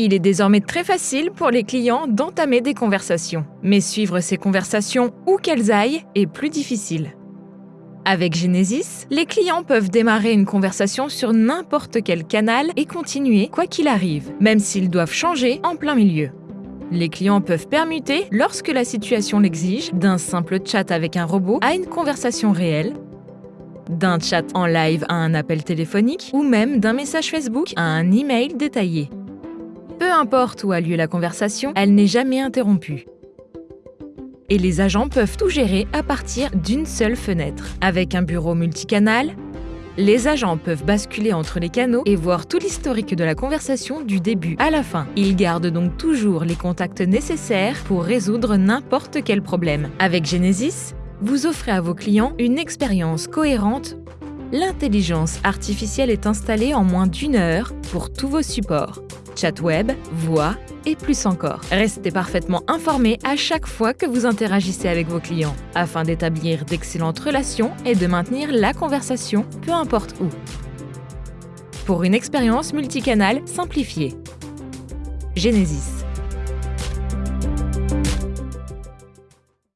Il est désormais très facile pour les clients d'entamer des conversations. Mais suivre ces conversations où qu'elles aillent est plus difficile. Avec Genesis, les clients peuvent démarrer une conversation sur n'importe quel canal et continuer quoi qu'il arrive, même s'ils doivent changer en plein milieu. Les clients peuvent permuter, lorsque la situation l'exige, d'un simple chat avec un robot à une conversation réelle, d'un chat en live à un appel téléphonique ou même d'un message Facebook à un email détaillé. Peu importe où a lieu la conversation, elle n'est jamais interrompue. Et les agents peuvent tout gérer à partir d'une seule fenêtre. Avec un bureau multicanal, les agents peuvent basculer entre les canaux et voir tout l'historique de la conversation du début à la fin. Ils gardent donc toujours les contacts nécessaires pour résoudre n'importe quel problème. Avec Genesis, vous offrez à vos clients une expérience cohérente. L'intelligence artificielle est installée en moins d'une heure pour tous vos supports chat web, voix et plus encore. Restez parfaitement informé à chaque fois que vous interagissez avec vos clients, afin d'établir d'excellentes relations et de maintenir la conversation, peu importe où. Pour une expérience multicanale simplifiée. Genesis.